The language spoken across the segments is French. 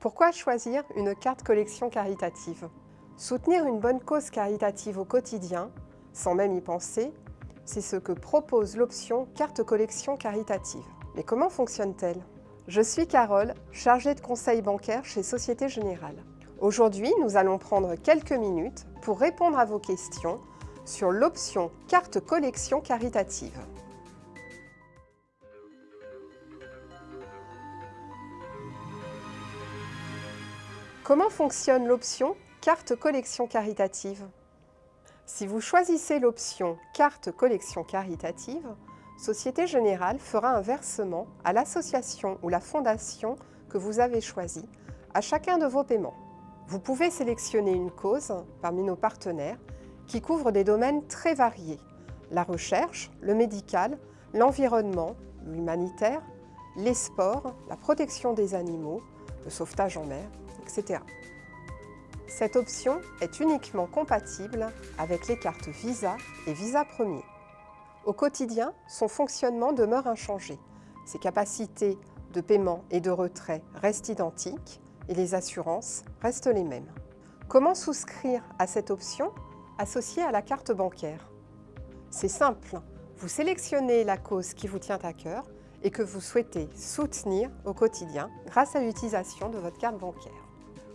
Pourquoi choisir une carte collection caritative? Soutenir une bonne cause caritative au quotidien, sans même y penser, c'est ce que propose l'option carte collection caritative. Mais comment fonctionne-t-elle? Je suis Carole, chargée de conseil bancaire chez Société Générale. Aujourd'hui, nous allons prendre quelques minutes pour répondre à vos questions sur l'option carte collection caritative. Comment fonctionne l'option carte collection caritative? Si vous choisissez l'option carte collection caritative, Société Générale fera un versement à l'association ou la fondation que vous avez choisie à chacun de vos paiements. Vous pouvez sélectionner une cause parmi nos partenaires qui couvre des domaines très variés. La recherche, le médical, l'environnement, l'humanitaire, les sports, la protection des animaux, le sauvetage en mer, Cette option est uniquement compatible avec les cartes Visa et Visa Premier. Au quotidien, son fonctionnement demeure inchangé. Ses capacités de paiement et de retrait restent identiques et les assurances restent les mêmes. Comment souscrire à cette option associée à la carte bancaire? C'est simple, vous sélectionnez la cause qui vous tient à cœur et que vous souhaitez soutenir au quotidien grâce à l'utilisation de votre carte bancaire.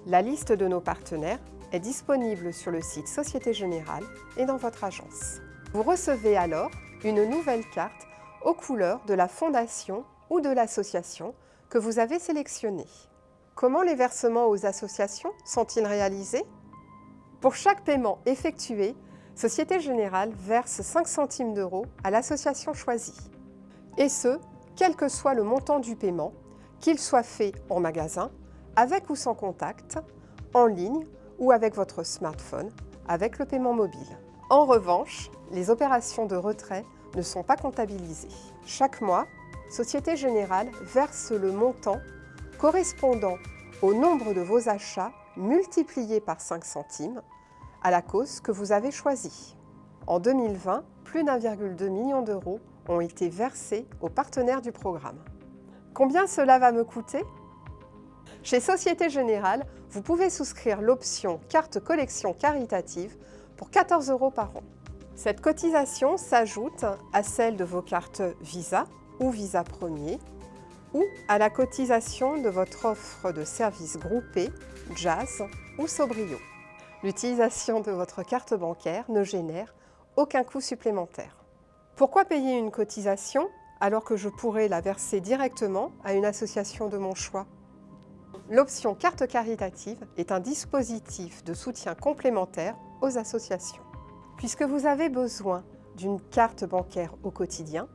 La liste de nos partenaires est disponible sur le site Société Générale et dans votre agence. Vous recevez alors une nouvelle carte aux couleurs de la fondation ou de l'association que vous avez sélectionnée. Comment les versements aux associations sont-ils réalisés? Pour chaque paiement effectué, Société Générale verse 5 centimes d'euros à l'association choisie. Et ce, quel que soit le montant du paiement, qu'il soit fait en magasin, avec ou sans contact, en ligne ou avec votre smartphone, avec le paiement mobile. En revanche, les opérations de retrait ne sont pas comptabilisées. Chaque mois, Société Générale verse le montant correspondant au nombre de vos achats multiplié par 5 centimes à la cause que vous avez choisie. En 2020, plus d'1,2 million d'euros ont été versés aux partenaires du programme. Combien cela va me coûter? Chez Société Générale, vous pouvez souscrire l'option carte collection caritative pour 14 euros par an. Cette cotisation s'ajoute à celle de vos cartes Visa ou Visa Premier ou à la cotisation de votre offre de services groupés, Jazz ou Sobrio. L'utilisation de votre carte bancaire ne génère aucun coût supplémentaire. Pourquoi payer une cotisation alors que je pourrais la verser directement à une association de mon choix? L'option carte caritative est un dispositif de soutien complémentaire aux associations. Puisque vous avez besoin d'une carte bancaire au quotidien,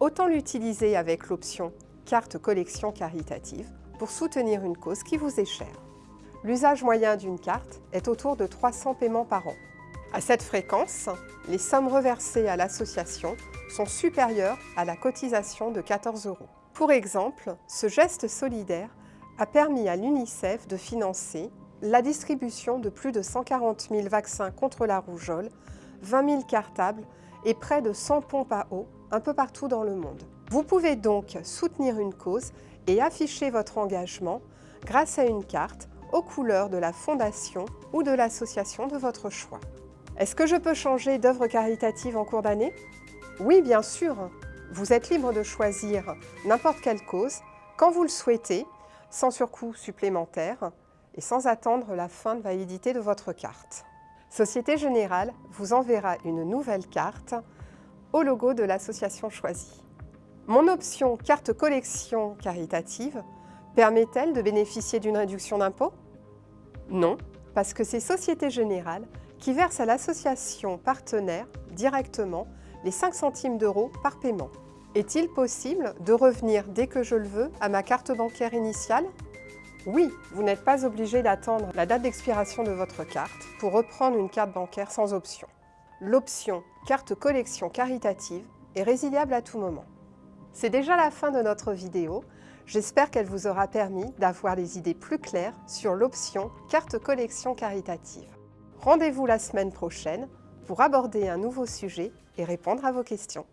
autant l'utiliser avec l'option carte collection caritative pour soutenir une cause qui vous est chère. L'usage moyen d'une carte est autour de 300 paiements par an. À cette fréquence, les sommes reversées à l'association sont supérieures à la cotisation de 14 euros. Pour exemple, ce geste solidaire a permis à l'UNICEF de financer la distribution de plus de 140 000 vaccins contre la rougeole, 20 000 cartables et près de 100 pompes à eau un peu partout dans le monde. Vous pouvez donc soutenir une cause et afficher votre engagement grâce à une carte aux couleurs de la fondation ou de l'association de votre choix. Est-ce que je peux changer d'œuvre caritative en cours d'année? Oui, bien sûr. Vous êtes libre de choisir n'importe quelle cause, quand vous le souhaitez, sans surcoût supplémentaire et sans attendre la fin de validité de votre carte. Société Générale vous enverra une nouvelle carte au logo de l'association choisie. Mon option carte collection caritative permet-elle de bénéficier d'une réduction d'impôt? Non, parce que c'est Société Générale qui verse à l'association partenaire directement les 5 centimes d'euros par paiement. Est-il possible de revenir dès que je le veux à ma carte bancaire initiale? Oui, vous n'êtes pas obligé d'attendre la date d'expiration de votre carte pour reprendre une carte bancaire sans option. L'option carte collection caritative est résiliable à tout moment. C'est déjà la fin de notre vidéo. J'espère qu'elle vous aura permis d'avoir des idées plus claires sur l'option carte collection caritative. Rendez-vous la semaine prochaine pour aborder un nouveau sujet et répondre à vos questions.